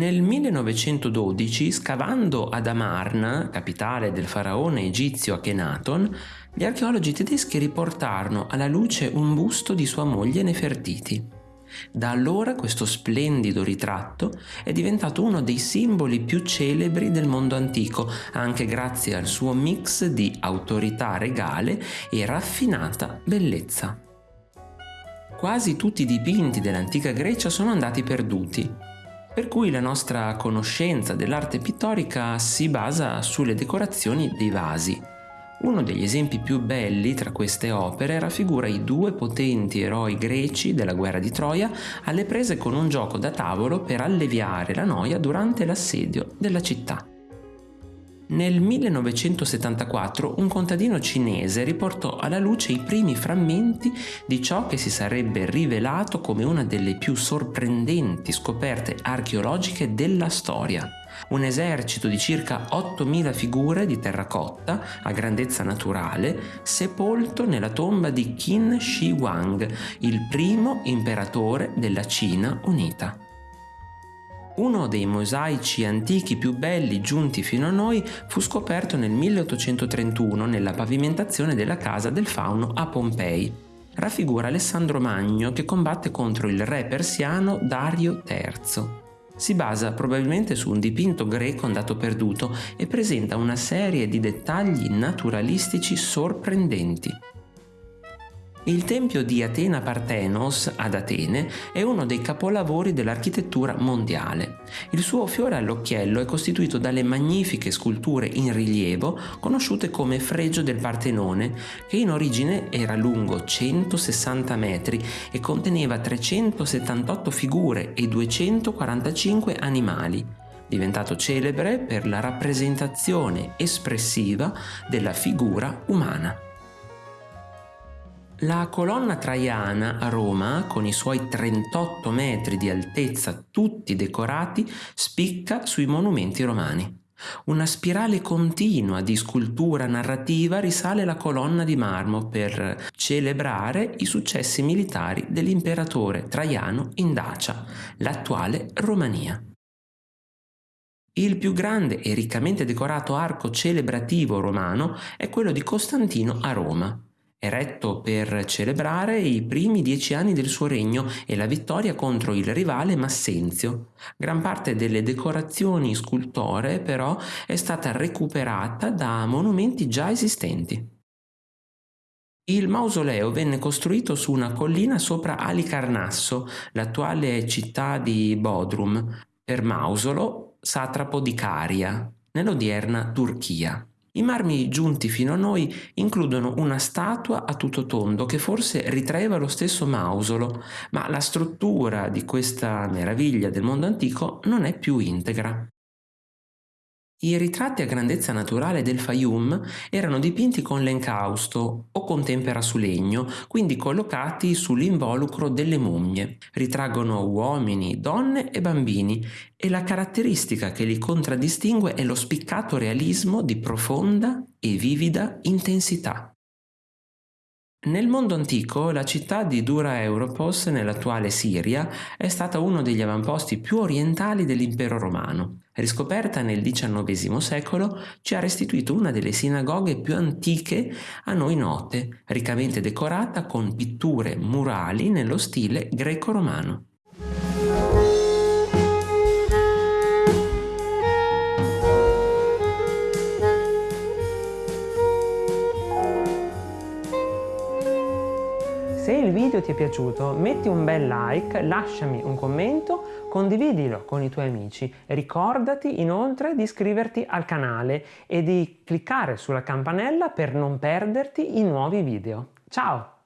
Nel 1912, scavando ad Amarna, capitale del faraone egizio Akhenaton, gli archeologi tedeschi riportarono alla luce un busto di sua moglie Nefertiti. Da allora questo splendido ritratto è diventato uno dei simboli più celebri del mondo antico, anche grazie al suo mix di autorità regale e raffinata bellezza. Quasi tutti i dipinti dell'antica Grecia sono andati perduti, per cui la nostra conoscenza dell'arte pittorica si basa sulle decorazioni dei vasi. Uno degli esempi più belli tra queste opere raffigura i due potenti eroi greci della guerra di Troia alle prese con un gioco da tavolo per alleviare la noia durante l'assedio della città. Nel 1974 un contadino cinese riportò alla luce i primi frammenti di ciò che si sarebbe rivelato come una delle più sorprendenti scoperte archeologiche della storia. Un esercito di circa 8.000 figure di terracotta a grandezza naturale sepolto nella tomba di Qin Shi Huang, il primo imperatore della Cina unita. Uno dei mosaici antichi più belli giunti fino a noi fu scoperto nel 1831 nella pavimentazione della casa del fauno a Pompei. Raffigura Alessandro Magno che combatte contro il re persiano Dario III. Si basa probabilmente su un dipinto greco andato perduto e presenta una serie di dettagli naturalistici sorprendenti. Il tempio di Atena Parthenos ad Atene è uno dei capolavori dell'architettura mondiale. Il suo fiore all'occhiello è costituito dalle magnifiche sculture in rilievo conosciute come Fregio del Partenone, che in origine era lungo 160 metri e conteneva 378 figure e 245 animali diventato celebre per la rappresentazione espressiva della figura umana. La colonna traiana a Roma, con i suoi 38 metri di altezza tutti decorati, spicca sui monumenti romani. Una spirale continua di scultura narrativa risale la colonna di marmo per celebrare i successi militari dell'imperatore Traiano in Dacia, l'attuale Romania. Il più grande e riccamente decorato arco celebrativo romano è quello di Costantino a Roma, eretto per celebrare i primi dieci anni del suo regno e la vittoria contro il rivale Massenzio. Gran parte delle decorazioni scultoree però è stata recuperata da monumenti già esistenti. Il mausoleo venne costruito su una collina sopra Alicarnasso, l'attuale città di Bodrum, per Mausolo, satrapo di Caria, nell'odierna Turchia. I marmi giunti fino a noi includono una statua a tutto tondo che forse ritraeva lo stesso Mausolo, ma la struttura di questa meraviglia del mondo antico non è più integra. I ritratti a grandezza naturale del Fayum erano dipinti con l'encausto o con tempera su legno, quindi collocati sull'involucro delle mummie. Ritraggono uomini, donne e bambini e la caratteristica che li contraddistingue è lo spiccato realismo di profonda e vivida intensità. Nel mondo antico la città di Dura Europos nell'attuale Siria è stata uno degli avamposti più orientali dell'impero romano. Riscoperta nel XIX secolo, ci ha restituito una delle sinagoghe più antiche a noi note, riccamente decorata con pitture murali nello stile greco-romano. Se il video ti è piaciuto metti un bel like, lasciami un commento, condividilo con i tuoi amici. Ricordati inoltre di iscriverti al canale e di cliccare sulla campanella per non perderti i nuovi video. Ciao!